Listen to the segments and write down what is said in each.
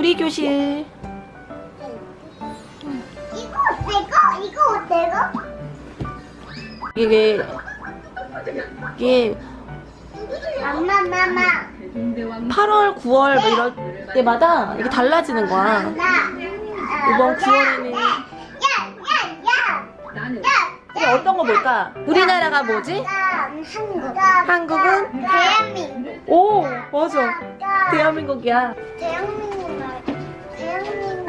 요리 교실. 이거 어때 이거? 이거? 이게 이게 엄마 마마 8월, 9월 뭐 이럴 때마다 이게 달라지는 거야. 나 이번 9월에는 야야야 이게 어떤 거 볼까? 우리나라가 뭐지? 한국 한국은? 대한민국 오 맞아. 대한민국이야. 대한민국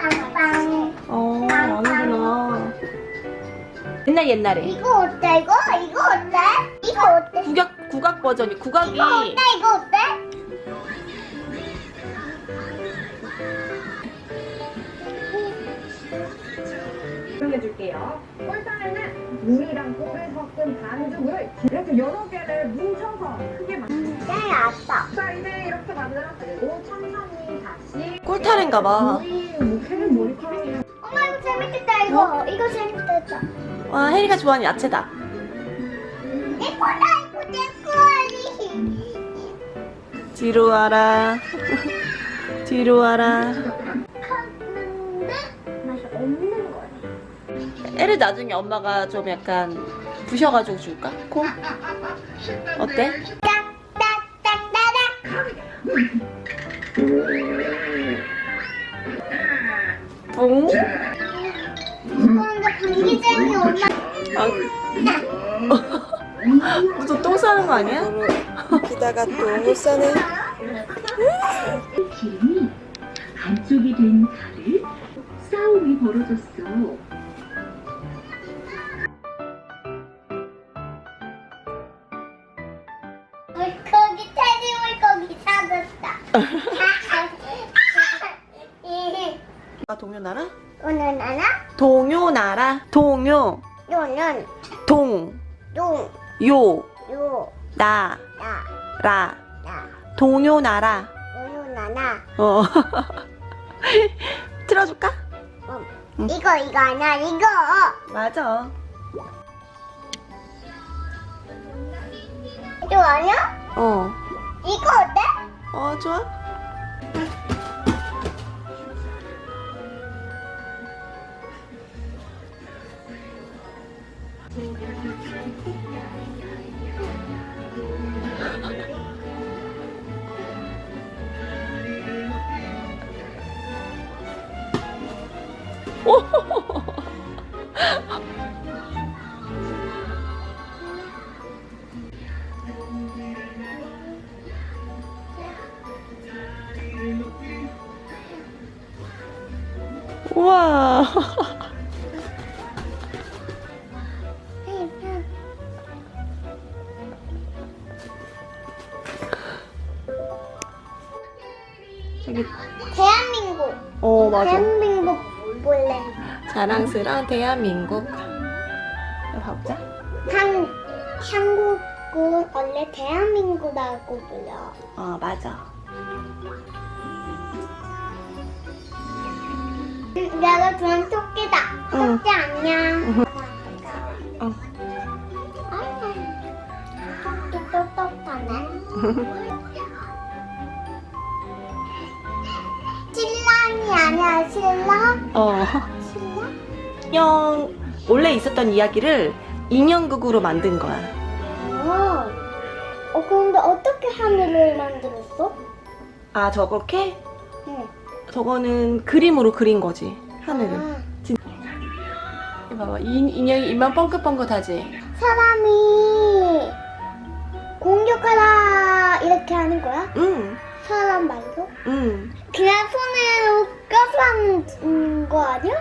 빵빵 어 아는구나. 옛날 옛날에 이거 어때 이거? 이거 어때? 이거 어때? 국악 국악 버전이 국악이 이거 어때 이거 어때? 설명해줄게요. 꿀탕에는 물이랑 꿀을 섞은 반죽을 이렇게 여러 개를 뭉쳐서 크게 만들어요. 네 아빠 자, 이제 이렇게 만들었고 천천히 다시 꿀타래인가 봐. 이거 이거 재밌겠다 와 혜리가 좋아하는 야채다. 예쁘다 이거 내 거리 뒤로 와라. 뒤로 와라. 컸는데 맛이 없는 거네 애를 나중에 엄마가 좀 약간 부셔가지고 줄까? 콩? 어때? 뿡? 엄마 아. 무슨 똥 싸는 거 아니야? 기다가 똥을 싸네. 기름이 반쪽이 된 달을 싸움이 벌어졌어. 물고기 테디 물고기 사줬다 아 동요나라? 나나 동요나라. 동요. 요는 동. 용 요. 요, 나. 나, 라. 나, 동요나라. 나나 어. 틀어줄까? 응. 이거 이거 아니야 이거 맞아. 이거 아니야? 어. 이거 어때? 어, 좋아. 우와. 저기, 대한민국 어, 맞아. 대한민국 볼래 자랑스러운 대한민국. 가보자. 한 한국은 원래 대한민국이라고 불러 어, 맞아. 내가 좋아하는 토끼다 응. 토끼 안녕 응. 아, 토끼 똑똑하네 신랑? 어. 신랑? 인형, 원래 있었던 이야기를 인형극으로 만든 거야. 어. 어 근데 어떻게 하늘을 만들었어? 아, 저렇게? 응. 저거는 그림으로 그린 거지, 하늘을. 아, 이거 봐봐, 이 인형이 입만 뻥긋뻥긋하지? 사람이 공격하라 이렇게 하는 거야? 응, 사람 말고? 응. 그냥 손으로 껴서 하는 거 아니야?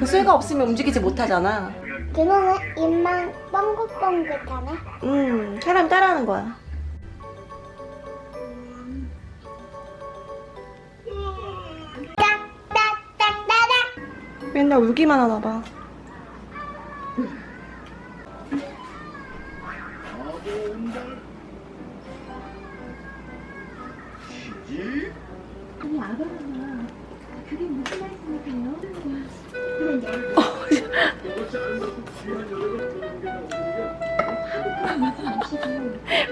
그 쇠가 없으면 움직이지 못하잖아. 그거는 입만 뻥긋뻥긋하네. 응, 사람 따라하는 거야. 맨날 울기만 하나 봐. 아니 아버님아 그게 무슨 말씀이세요? 어,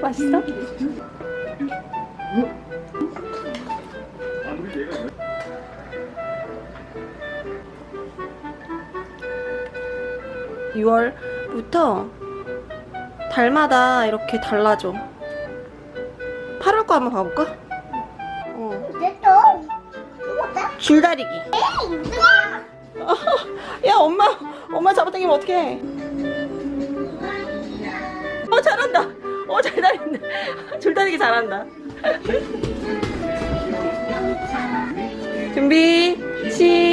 맛있어? (6월부터) 달마다 이렇게 달라져 8월 거 한번 가볼까? 어. 줄다리기 야 엄마. 엄마 잡아당기면 어떡해? 어 잘한다. 어잘 다닌다. 줄다리기 잘한다. 준비 시작